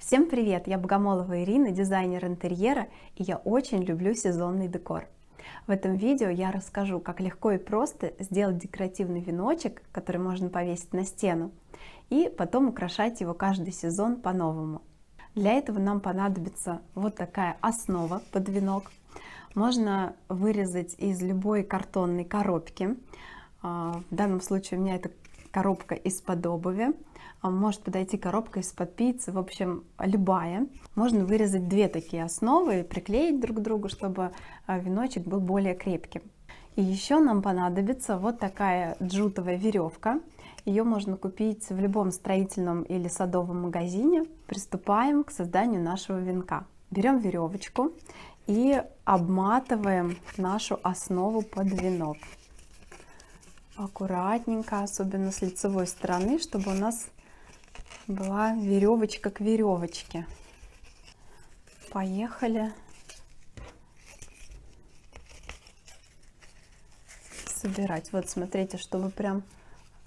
Всем привет! Я Богомолова Ирина, дизайнер интерьера, и я очень люблю сезонный декор. В этом видео я расскажу, как легко и просто сделать декоративный веночек, который можно повесить на стену, и потом украшать его каждый сезон по-новому. Для этого нам понадобится вот такая основа под венок. Можно вырезать из любой картонной коробки. А, в данном случае у меня это коробка из-под обуви. А, может подойти коробка из-под пиццы, в общем, любая. Можно вырезать две такие основы и приклеить друг к другу, чтобы а, веночек был более крепким. И еще нам понадобится вот такая джутовая веревка. Ее можно купить в любом строительном или садовом магазине. Приступаем к созданию нашего венка. Берем веревочку и обматываем нашу основу под венок. Аккуратненько, особенно с лицевой стороны, чтобы у нас была веревочка к веревочке. Поехали. Собирать. Вот смотрите, чтобы прям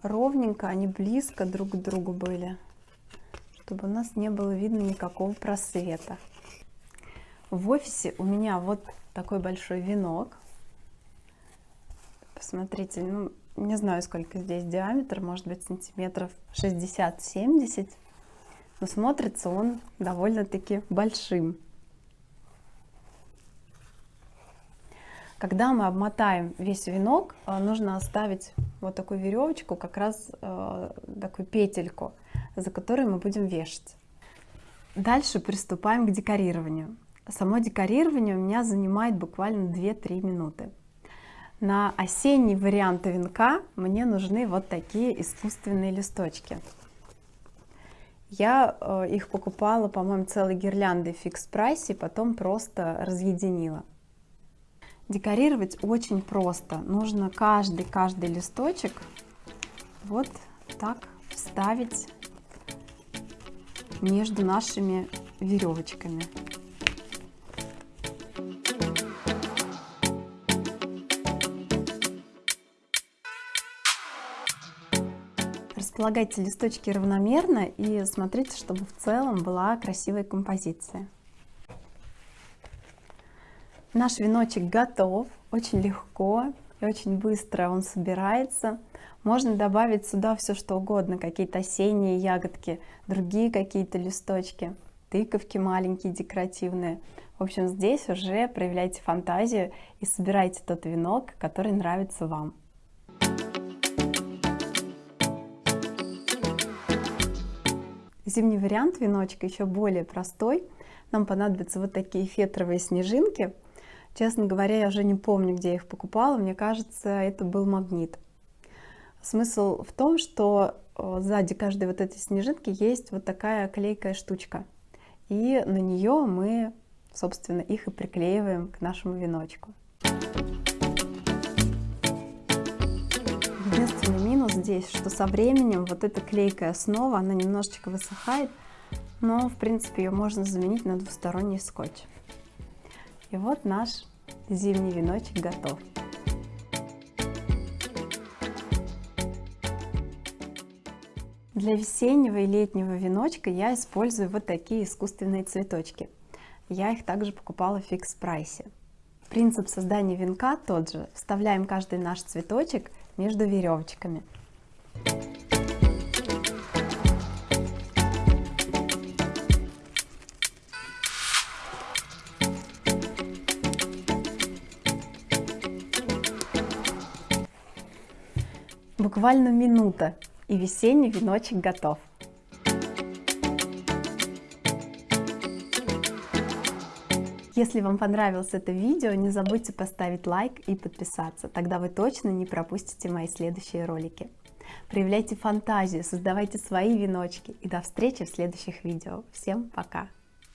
ровненько, они близко друг к другу были, чтобы у нас не было видно никакого просвета. В офисе у меня вот такой большой венок. Посмотрите, ну, не знаю, сколько здесь диаметр, может быть, сантиметров 60-70, но смотрится он довольно-таки большим. Когда мы обмотаем весь венок, э, нужно оставить вот такую веревочку, как раз э, такую петельку, за которой мы будем вешать. Дальше приступаем к декорированию. Само декорирование у меня занимает буквально 2-3 минуты. На осенний вариант венка мне нужны вот такие искусственные листочки. Я э, их покупала, по-моему, целой гирлянды в фикс прайсе, потом просто разъединила. Декорировать очень просто. Нужно каждый каждый листочек вот так вставить между нашими веревочками. Располагайте листочки равномерно и смотрите, чтобы в целом была красивая композиция. Наш веночек готов, очень легко и очень быстро он собирается. Можно добавить сюда все что угодно, какие-то осенние ягодки, другие какие-то листочки, тыковки маленькие декоративные. В общем, здесь уже проявляйте фантазию и собирайте тот венок, который нравится вам. Зимний вариант веночка еще более простой. Нам понадобятся вот такие фетровые снежинки. Честно говоря, я уже не помню, где я их покупала. Мне кажется, это был магнит. Смысл в том, что э, сзади каждой вот этой снежинки есть вот такая клейкая штучка. И на нее мы, собственно, их и приклеиваем к нашему веночку. Здесь, что со временем вот эта клейкая основа, она немножечко высыхает, но в принципе ее можно заменить на двусторонний скотч. И вот наш зимний веночек готов. Для весеннего и летнего веночка я использую вот такие искусственные цветочки. Я их также покупала в фикс прайсе. Принцип создания венка тот же. Вставляем каждый наш цветочек между веревочками. Буквально минута, и весенний веночек готов. Если вам понравилось это видео, не забудьте поставить лайк и подписаться, тогда вы точно не пропустите мои следующие ролики. Проявляйте фантазию, создавайте свои веночки и до встречи в следующих видео. Всем пока!